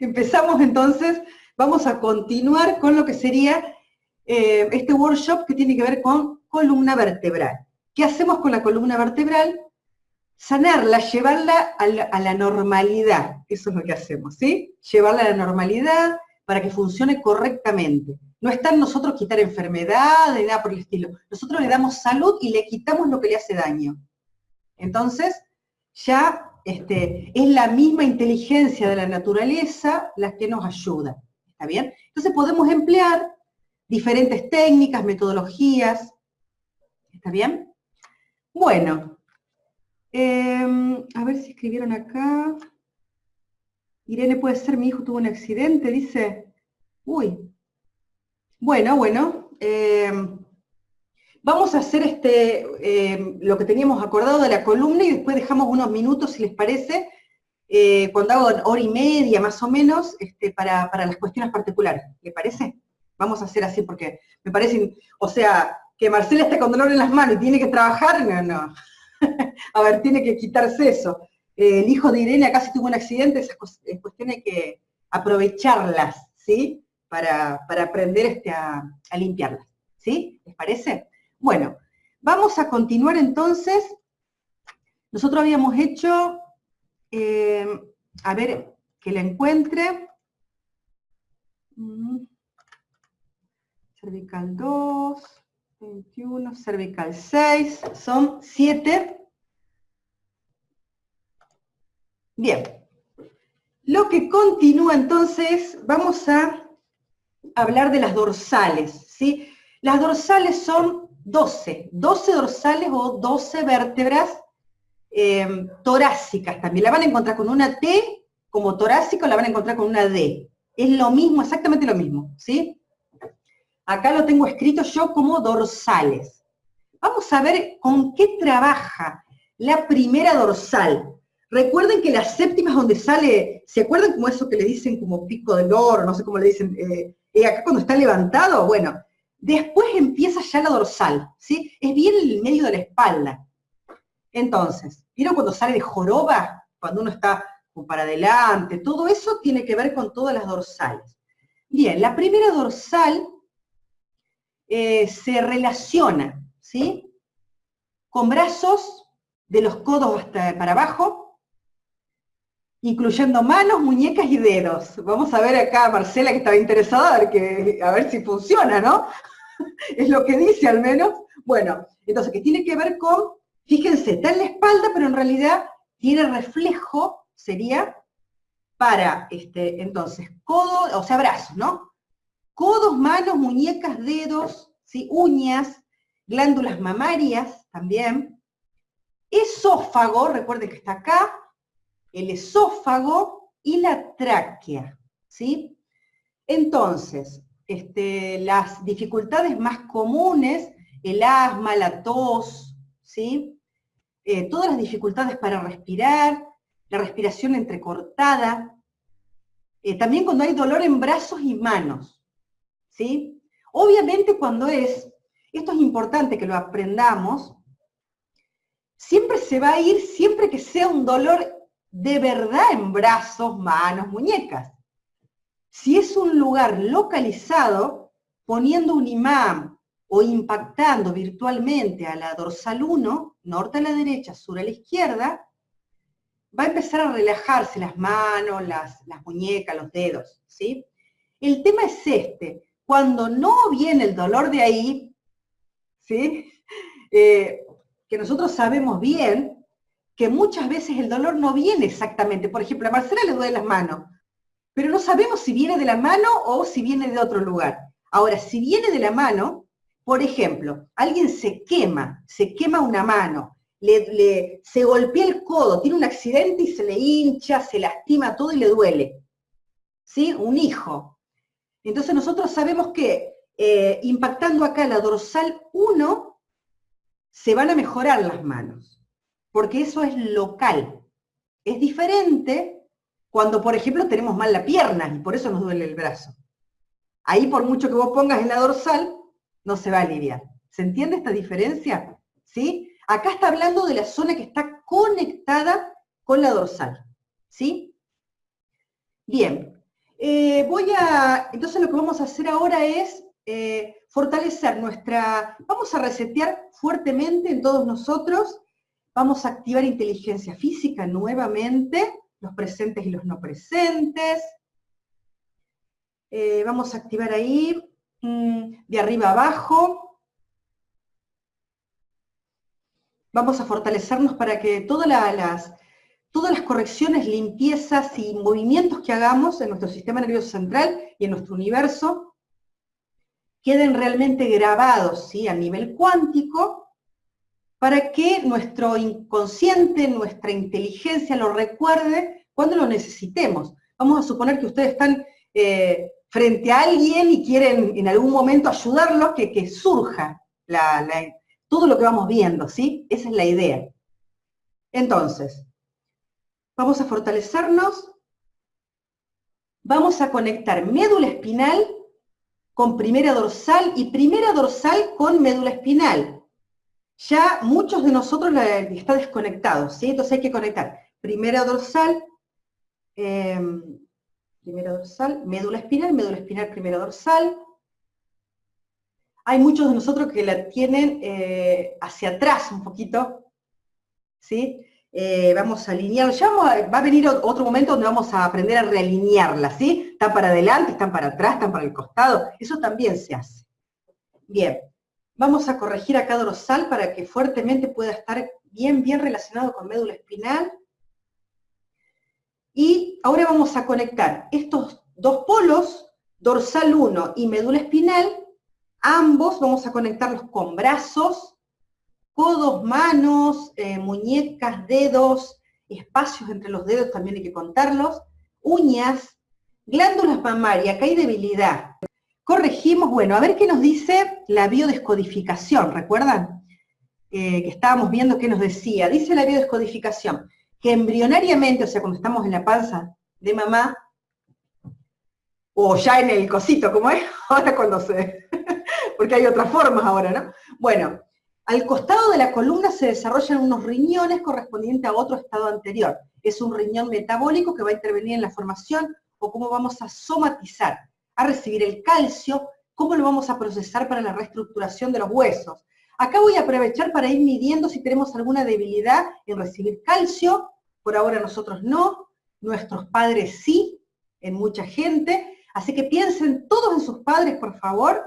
Empezamos entonces, vamos a continuar con lo que sería eh, este workshop que tiene que ver con columna vertebral. ¿Qué hacemos con la columna vertebral? Sanarla, llevarla a la, a la normalidad. Eso es lo que hacemos, ¿sí? Llevarla a la normalidad para que funcione correctamente. No está en nosotros quitar enfermedades, nada por el estilo. Nosotros le damos salud y le quitamos lo que le hace daño. Entonces, ya este, es la misma inteligencia de la naturaleza la que nos ayuda. ¿Está bien? Entonces podemos emplear diferentes técnicas, metodologías. ¿Está bien? Bueno, em, a ver si escribieron acá. Irene puede ser, mi hijo tuvo un accidente, dice. Uy. Bueno, bueno. Em, Vamos a hacer este, eh, lo que teníamos acordado de la columna y después dejamos unos minutos, si les parece, eh, cuando hago hora y media más o menos, este, para, las cuestiones particulares. ¿Le parece? Vamos a hacer así porque me parece, o sea, que Marcela esté con dolor en las manos y tiene que trabajar, no, no. a ver, tiene que quitarse eso. Eh, el hijo de Irene acá sí tuvo un accidente, esas cuestiones que aprovecharlas, ¿sí? Para, aprender este, a, a limpiarlas, ¿sí? ¿Les parece? Bueno, vamos a continuar entonces. Nosotros habíamos hecho, eh, a ver, que la encuentre. Mm. Cervical 2, 21, cervical 6, son 7. Bien. Lo que continúa entonces, vamos a hablar de las dorsales, ¿sí? Las dorsales son 12, 12 dorsales o 12 vértebras em, torácicas también. La van a encontrar con una T como torácica o la van a encontrar con una D. Es lo mismo, exactamente lo mismo, ¿sí? Acá lo tengo escrito yo como dorsales. Vamos a ver con qué trabaja la primera dorsal. Recuerden que la séptima es donde sale, ¿se acuerdan como eso que le dicen como pico del oro, no sé cómo le dicen, eh, eh, acá cuando está levantado? Bueno, Después empieza ya la dorsal, ¿sí? Es bien en el medio de la espalda. Entonces, ¿vieron cuando sale de joroba? Cuando uno está para adelante, todo eso tiene que ver con todas las dorsales. Bien, la primera dorsal eh, se relaciona, ¿sí? Con brazos de los codos hasta para abajo, incluyendo manos, muñecas y dedos. Vamos a ver acá a Marcela que estaba interesada a ver, que, a ver si funciona, ¿no? es lo que dice al menos. Bueno, entonces, que tiene que ver con, fíjense, está en la espalda, pero en realidad tiene reflejo, sería para, este, entonces, codo, o sea, brazos, ¿no? Codos, manos, muñecas, dedos, ¿sí? uñas, glándulas mamarias también. Esófago, recuerden que está acá, el esófago y la tráquea, ¿sí? Entonces, este, las dificultades más comunes, el asma, la tos, ¿sí? Eh, todas las dificultades para respirar, la respiración entrecortada, eh, también cuando hay dolor en brazos y manos, ¿sí? Obviamente cuando es, esto es importante que lo aprendamos, siempre se va a ir, siempre que sea un dolor de verdad en brazos, manos, muñecas. Si es un lugar localizado, poniendo un imán o impactando virtualmente a la dorsal 1, norte a la derecha, sur a la izquierda, va a empezar a relajarse las manos, las, muñecas, los dedos, ¿sí? El tema es este, cuando no viene el dolor de ahí, ¿sí? Eh, que nosotros sabemos bien que muchas veces el dolor no viene exactamente. Por ejemplo, a Marcela le duele las manos, pero no sabemos si viene de la mano o si viene de otro lugar. Ahora, si viene de la mano, por ejemplo, alguien se quema, se quema una mano, le, se golpea el codo, tiene un accidente y se le hincha, se lastima todo y le duele. ¿Sí? Un hijo. Entonces nosotros sabemos que eh, impactando acá la dorsal 1, se van a mejorar las manos, porque eso es local. Es diferente cuando, por ejemplo, tenemos mal la pierna y por eso nos duele el brazo. Ahí, por mucho que vos pongas en la dorsal, no se va a aliviar. ¿Se entiende esta diferencia? ¿Sí? Acá está hablando de la zona que está conectada con la dorsal. ¿Sí? Bien. Eh, voy a, entonces lo que vamos a hacer ahora es eh, fortalecer nuestra, vamos a resetear fuertemente en todos nosotros, vamos a activar inteligencia física nuevamente, los presentes y los no presentes, eh, vamos a activar ahí, mm, de arriba abajo, vamos a fortalecernos para que todas las, todas las correcciones, limpiezas y movimientos que hagamos en nuestro sistema nervioso central y en nuestro universo queden realmente grabados ¿sí? a nivel cuántico para que nuestro inconsciente, nuestra inteligencia lo recuerde cuando lo necesitemos. Vamos a suponer que ustedes están eh, frente a alguien y quieren en algún momento ayudarlos, que, que surja todo lo que vamos viendo, ¿sí? Esa es la idea. Entonces, vamos a fortalecernos, vamos a conectar médula espinal con primera dorsal y primera dorsal con médula espinal. Ya muchos de nosotros están desconectados, ¿sí? Entonces hay que conectar primera dorsal, em, primera dorsal, médula espinal, médula espinal, primera dorsal. Hay muchos de nosotros que la tienen eh, hacia atrás un poquito, ¿sí? Eh, vamos a alinear, ya va a venir otro momento donde vamos a aprender a realinearla, ¿sí? Están para adelante, están para atrás, están para el costado, eso también se hace. Bien, vamos a corregir acá dorsal para que fuertemente pueda estar bien, bien relacionado con médula espinal. Y ahora vamos a conectar estos dos polos, dorsal 1 y médula espinal, ambos vamos a conectarlos con brazos, codos, manos, eh, muñecas, dedos, espacios entre los dedos también hay que contarlos, uñas, glándulas mamarias, acá hay debilidad. Corregimos, bueno, a ver qué nos dice la biodescodificación, ¿recuerdan? Eh, que estábamos viendo qué nos decía. Dice la biodescodificación que embrionariamente, o sea, cuando estamos en la panza de mamá, o ya en el cosito, como es, ahora cuando se... porque hay otras formas ahora, ¿no? Bueno, al costado de la columna se desarrollan unos riñones correspondientes a otro estado anterior. Es un riñón metabólico que va a intervenir en la formación o cómo vamos a somatizar, a recibir el calcio, cómo lo vamos a procesar para la reestructuración de los huesos. Acá voy a aprovechar para ir midiendo si tenemos alguna debilidad en recibir calcio, por ahora nosotros no, nuestros padres sí, en mucha gente, así que piensen todos en sus padres, por favor,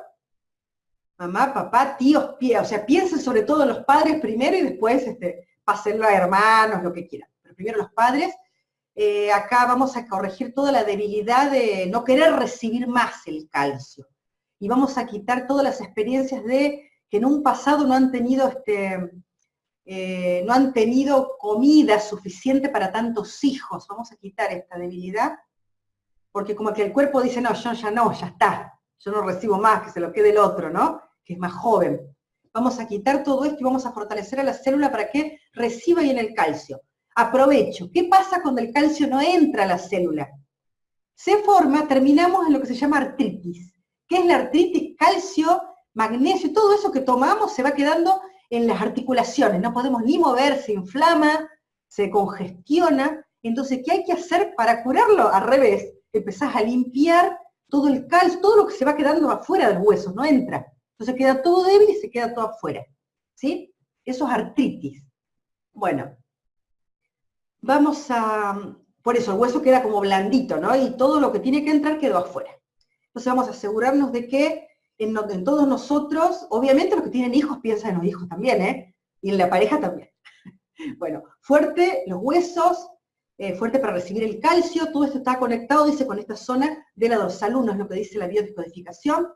mamá, papá, tíos, o sea, piensen sobre todo en los padres primero y después este, pásenlo a hermanos, lo que quieran. Pero primero los padres. Eh, acá vamos a corregir toda la debilidad de no querer recibir más el calcio. Y vamos a quitar todas las experiencias de que en un pasado no han tenido este, eh, no han tenido comida suficiente para tantos hijos. Vamos a quitar esta debilidad, porque como que el cuerpo dice, no, yo ya no, ya está, yo no recibo más, que se lo quede el otro, ¿no? que es más joven. Vamos a quitar todo esto y vamos a fortalecer a la célula para que reciba bien el calcio. Aprovecho. ¿Qué pasa cuando el calcio no entra a la célula? Se forma, terminamos en lo que se llama artritis. ¿Qué es la artritis? Calcio, magnesio, todo eso que tomamos se va quedando en las articulaciones. No podemos ni mover, se inflama, se congestiona. Entonces, ¿qué hay que hacer para curarlo? Al revés, empezás a limpiar todo el calcio, todo lo que se va quedando afuera del hueso, no entra. Entonces queda todo débil y se queda todo afuera. ¿Sí? Eso es artritis. Bueno, vamos a... Por eso el hueso queda como blandito, ¿no? Y todo lo que tiene que entrar quedó afuera. Entonces vamos a asegurarnos de que en, todos nosotros, obviamente los que tienen hijos piensan en los hijos también, ¿eh? Y en la pareja también. Bueno, fuerte los huesos, eh, fuerte para recibir el calcio, todo esto está conectado, dice, con esta zona de la dorsal 1, es lo que dice la biodescodificación